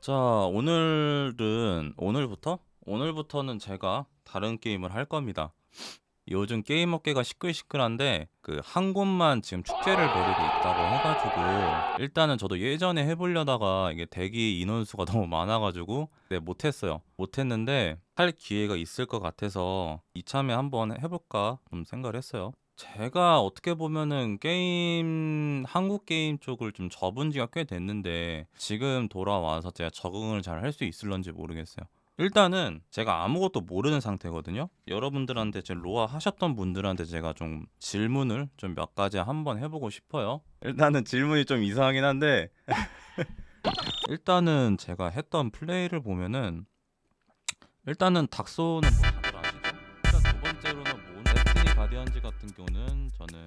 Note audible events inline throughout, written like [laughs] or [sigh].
자, 오늘은 오늘부터? 오늘부터는 제가 다른 게임을 할 겁니다. 요즘 게임 업계가 시끌시끌한데 그 한 곳만 지금 축제를 벌이고 있다고 해가지고 일단은 저도 예전에 해보려다가 이게 대기 인원수가 [laughs] 너무 많아가지고 네, 못했어요. 못했는데 할 기회가 있을 것 같아서 이참에 한번 해볼까 좀 생각을 했어요. 제가 어떻게 보면은 게임 한국 게임 쪽을 좀 접은 지가 꽤 됐는데 지금 돌아와서 제가 적응을 잘 할 수 있을런지 모르겠어요. 일단은 제가 아무것도 모르는 상태거든요. 여러분들한테 제 로아 하셨던 분들한테 제가 좀 질문을 좀 몇 가지 한번 해보고 싶어요. 일단은 질문이 좀 이상하긴 한데 [laughs] 일단은 제가 했던 플레이를 보면은 일단은 닥소는 같은 경우는 저는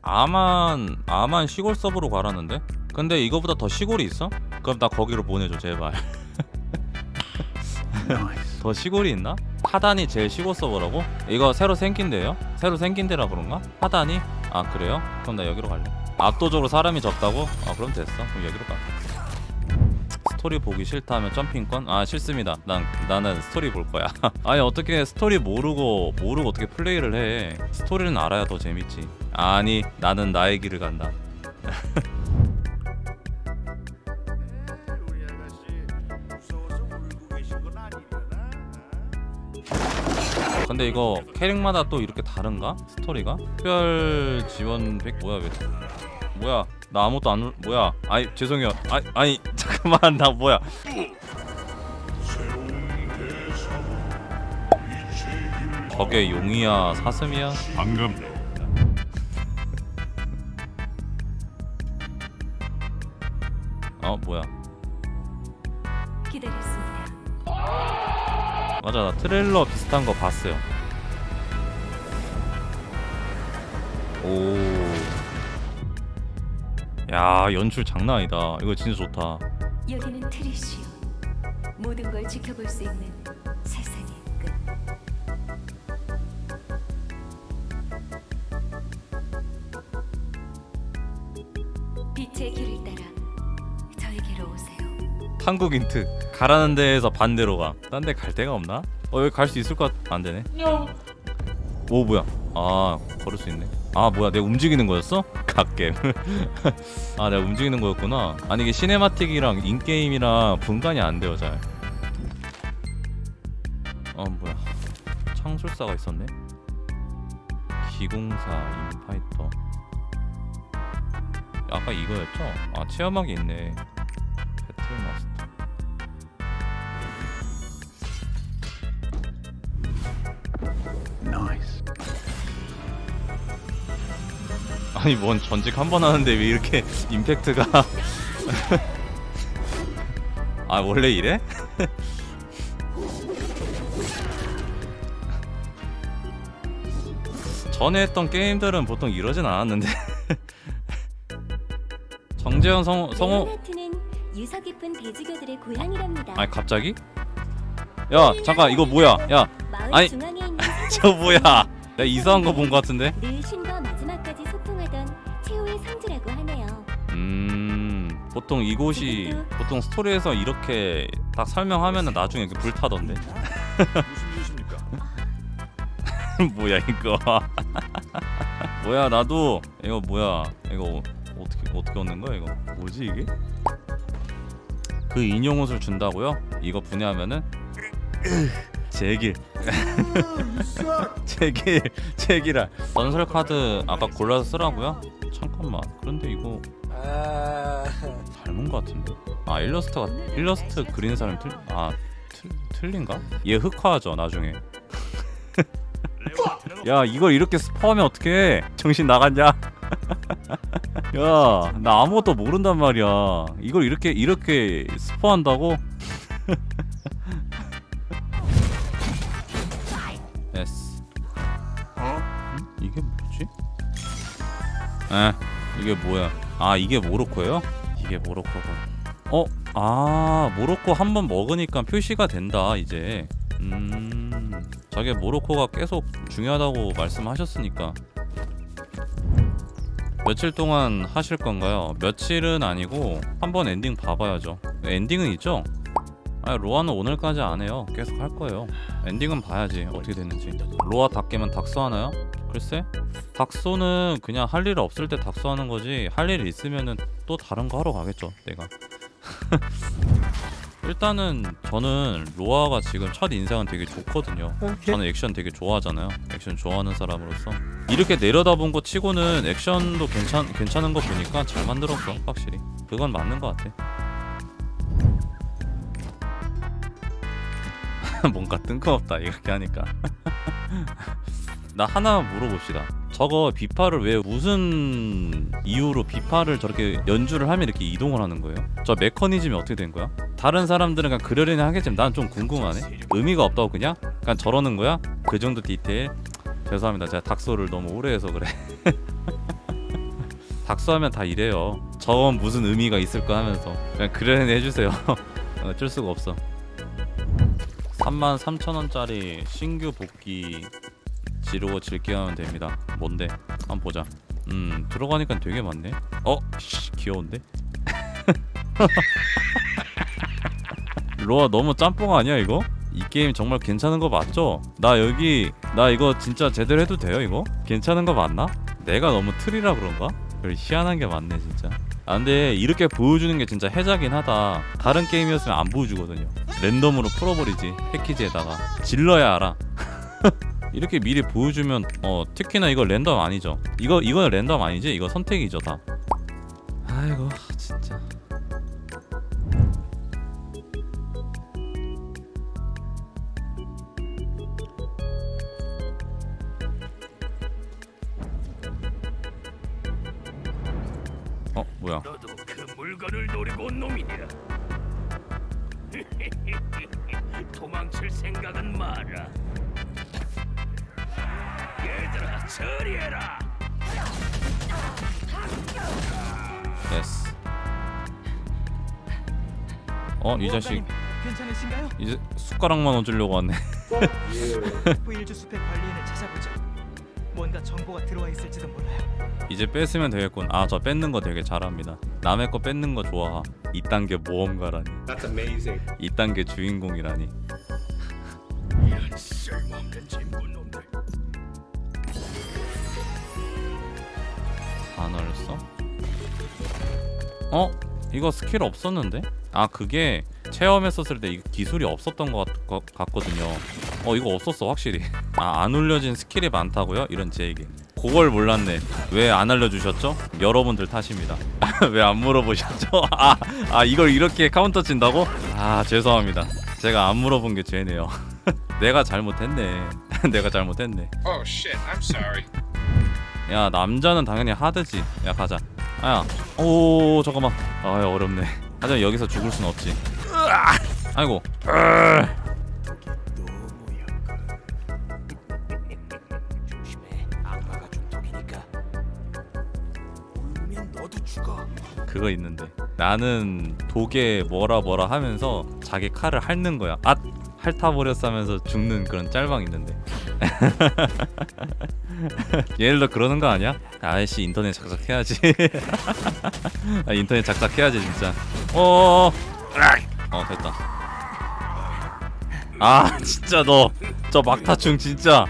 아만 아만 시골 서버로 가라는데? 근데 이거보다 더 시골이 있어? 그럼 나 거기로 보내줘 제발. [laughs] 더 시골이 있나? 하단이 제일 시골 서버라고? 이거 새로 생긴 데요? 새로 생긴 데라 그런가? 하단이? 아 그래요? 그럼 나 여기로 갈래 압도적으로 사람이 적다고? 아 그럼 됐어 그럼 여기로 가 스토리 보기 싫다면 jumping권? 아 싫습니다. 난, 나는 스토리 볼 거야. [laughs] 아니 어떻게 스토리 모르고 모르고 어떻게 플레이를 해? 스토리는 알아야 더 재밌지. 아니 나는 나의 길을 간다. [laughs] 근데 이거 캐릭마다 또 이렇게 다른가? 스토리가? 특별 지원 백 뭐야 왜 뭐야 나 아무것도 안 올- 뭐야 아이 죄송해요 아, 아니 [laughs] 잠깐만 나 뭐야 저게 용이야 사슴이야? 반갑네. 어 뭐야 기다렸습니다. 맞아 나 트레일러 비슷한 거 봤어요 오 야 연출 장난 아니다 이거 진짜 좋다 여기는 트리시오. 모든 걸 지켜볼 수 있는 세상의 끝. 빛의 길을 따라 저에게로 오세요. 한국 인트 가라는 데에서 반대로 가딴 데 갈 데가 없나? 어 여기 갈 수 있을 것 같... 안 되네 오 뭐야 아 걸을 수 있네 아 뭐야 내가 움직이는 거였어? [laughs] 갓겜. [laughs] 아 내가 움직이는 거였구나. 아니 이게 cinematic이랑 in-game이랑 분간이 안 돼요 잘어 뭐야. 창술사가 있었네? 기공사 인파이터. 아까 이거였죠? 아 체험하기 있네 아니 뭔 전직 한 번 하는데 왜 이렇게 임팩트가 [laughs] 아 원래 이래? [laughs] 전에 했던 게임들은 보통 이러진 않았는데 [laughs] 정재현 성우 레오나트는 유서 깊은 대주교들의 고향이랍니다. 아니 갑자기? 야 잠깐 이거 뭐야 야 아니, 저 뭐야 내가 이상한 거 본 거 같은데 보통 이곳이 보통 스토리에서 이렇게 딱 설명하면은 나중에 이렇게 불타던데? [laughs] 뭐야 이거. [laughs] 뭐야 나도 이거 뭐야. 이거 어떻게 어떻게 얻는 거야 이거? 뭐지 이게? 그 인형 옷을 준다고요? 이거 분해하면은 제길. 제길 제길아 전설 카드 아까 골라서 쓰라고요? 잠깐만. 그런데 이거 닮은 거 같은데? 아 일러스트가 일러스트 그리는 사람이 틀, 아 틀, 틀린가? 얘 흑화하죠 나중에. [laughs] 야 이걸 이렇게 스포하면 어떡해? 정신 나갔냐? [laughs] 야 나 아무것도 모른단 말이야. 이걸 이렇게 이렇게 스포한다고? [laughs] Yes. 응? 이게 뭐지? 에 이게 뭐야? 아 이게 모코코예요? 이게 모코코가 어? 아 모코코 한 번 먹으니까 표시가 된다 이제 음 저게 모코코가 계속 중요하다고 말씀하셨으니까 며칠 동안 하실 건가요? 며칠은 아니고 한번 엔딩 봐봐야죠. 엔딩은 있죠? 아 로아는 오늘까지 안 해요. 계속 할 거예요. 엔딩은 봐야지 어떻게 됐는지. 로아 닭게면 닭소 하나요? 글쎄? 닭소는 그냥 할 일 없을 때 닭소 하는 거지 할 일 있으면은 또 다른 거 하러 가겠죠 내가. [laughs] 일단은 저는 로아가 지금 첫 인상은 되게 좋거든요. 저는 액션 되게 좋아하잖아요. 액션 좋아하는 사람으로서. 이렇게 내려다본 거 치고는 액션도 괜찮, 괜찮은 거 보니까 잘 만들었어 확실히. 그건 맞는 거 같아. [laughs] 뭔가 뜬금없다 이렇게 하니까 [laughs] 나 하나 물어봅시다. 저거 비파를 왜 무슨 이유로 비파를 저렇게 연주를 하면 이렇게 이동을 하는 거예요? 저 메커니즘이 어떻게 된 거야? 다른 사람들은 그냥 그러려니 하겠지만 난 좀 궁금하네. 의미가 없다고 그냥? 그냥 저러는 거야? 그 정도 디테일? 죄송합니다. 제가 닥소를 너무 오래 해서 그래. [laughs] 닥소하면 다 이래요. 저건 무슨 의미가 있을까 하면서 그냥 그러려니 해주세요. [laughs] 어쩔 수가 없어. 33,000원짜리 신규 복귀 지르고 즐겨 하면 됩니다. 뭔데? 한번 보자. 음 들어가니까 되게 많네. 어? 씨, 귀여운데? [laughs] 로아 너무 짬뽕 아니야 이거? 이 게임 정말 괜찮은 거 맞죠? 나 여기 나 이거 진짜 제대로 해도 돼요 이거? 괜찮은 거 맞나? 내가 너무 틀이라 그런가? 그래 희한한 게 많네 진짜. 아 근데 이렇게 보여주는 게 진짜 해자긴 하다. 다른 게임이었으면 안 보여주거든요. 랜덤으로 풀어버리지 패키지에다가 질러야 알아. [laughs] 이렇게 미리 보여주면 어 특히나 이거 랜덤 아니죠? 이거 이거 랜덤 아니지? 이거 선택이죠 다. 아이고 진짜. 어 뭐야? 너도 그 물건을 노리고 온 놈이냐? [laughs] 도망칠 생각은 마라. 얘들아, 처리해라. Yes 어이 자식 괜찮으신가요? 이제 숟가락만 얹으려고 왔네 부일주 [laughs] 숲의 관리인을 찾아보죠. 뭔가 정보가 들어와 있을지도 몰라요. 이제 뺐으면 되겠군 아 저 뺏는 거 되게 잘합니다 남의 거 뺏는 거 좋아 이딴 게 모험가라니 That's amazing. 이딴 게 주인공이라니 이런 쓸모없는 진분 단어를 써? 어? 이거 스킬 없었는데? 아 그게 체험했었을 때 기술이 없었던 것 같, 거- 같거든요 어 이거 없었어 확실히 [laughs] 아 안 올려진 스킬이 많다고요? 이런 제 얘기 그걸 몰랐네 왜 안 알려주셨죠? 여러분들 탓입니다 [laughs] 왜 안 물어보셨죠? [laughs] 아, 아 이걸 이렇게 카운터 친다고? 아 죄송합니다 제가 안 물어본 게 죄네요 내가 잘못했네 내가 잘못했네 Oh shit, I'm sorry. 야 남자는 당연히 hard지. 야 가자. 아야. 오 잠깐만. 아 어렵네. 하지만 여기서 죽을 순 없지! 아이고. 그거 있는데. 나는 독에 뭐라 뭐라 하면서 자기 칼을 핥는 거야. 앗 핥아버렸어 하면서 죽는 그런 짤방 있는데. [laughs] 얘들도 그러는 거 아니야? 아이씨 인터넷 작작해야지. [laughs] 아, 인터넷 작작해야지 진짜. 어어 어 됐다. 아 [laughs] 진짜 너. 저 막타충 진짜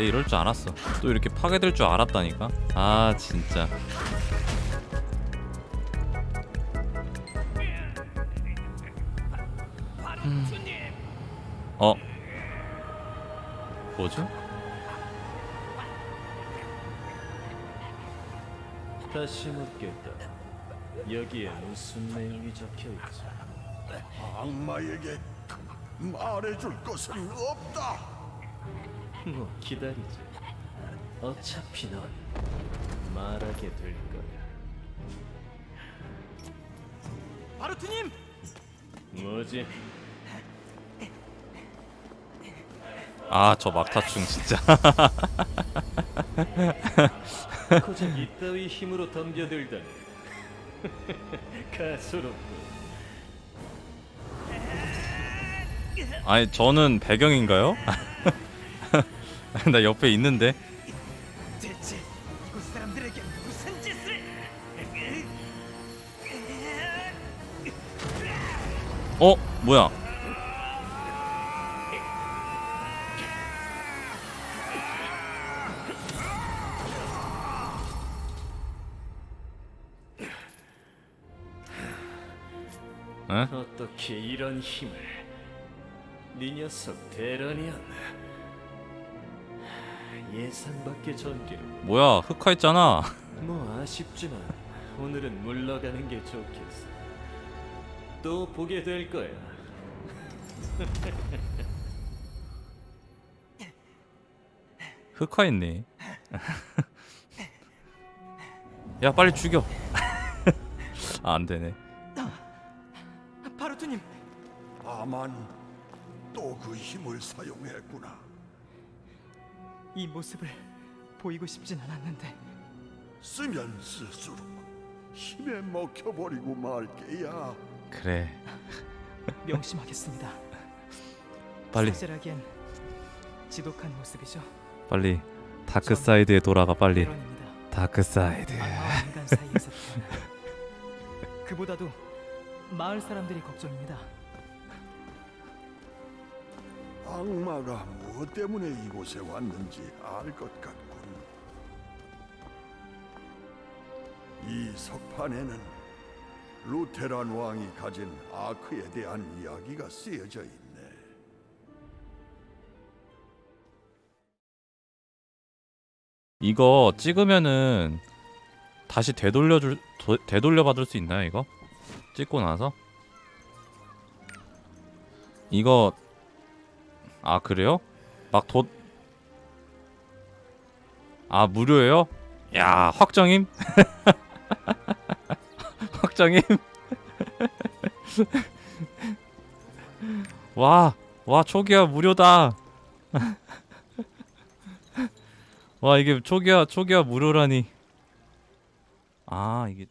내 이럴 줄 알았어 또 이렇게 파괴될 줄 알았다니까 아 진짜 바루트님. 어 뭐지? 다시 묻겠다. 여기에 무슨 내용이 적혀 있지? 악마에게 말해줄 것은 없다. 뭐 기다리지. 어차피 넌 말하게 될 거야. 바루트님! 뭐지? 아 저 막타충 진짜 [laughs] 고작 이따위 힘으로 덤벼들다니 가소롭고 아니 저는 배경인가요? 나 옆에 있는데 대체 이곳 사람들에게 무슨 짓을? 어 뭐야 에? 어떻게 이런 힘을 네 녀석 대란이었나 예상 밖의 전기로 뭐야 흑화했잖아. 뭐 아쉽지만 오늘은 물러가는 게 좋겠어. 또 보게 될 거야. [laughs] 흑화했네. [laughs] 야 빨리 죽여. [laughs] 아 안 되네. 바루트님. 아만 또 그 힘을 사용했구나. 이 모습을 보이고 싶진 않았는데 쓰면 쓸수록 힘에 먹혀버리고 말게야. 그래 [laughs] 명심하겠습니다. 빨리 사실하기엔 지독한 모습이죠. 빨리 다크사이드에 돌아가 빨리. 다크사이드 그보다도 마을 사람들이 걱정입니다. 악마가 무엇 때문에 이곳에 왔는지 알 것 같군. 이 석판에는 루테란 왕이 가진 아크에 대한 이야기가 쓰여져 있네. 이거 찍으면은 다시 되돌려줄 도- 되돌려 받을 수 있나요 이거? 찍고 나서? 이거 아 그래요? 막 돈... 아 무료예요? 야 확정임? [laughs] 확정임? [laughs] 와, 와 초기화 무료다. [laughs] 와 이게 초기화 초기화 무료라니. 아 이게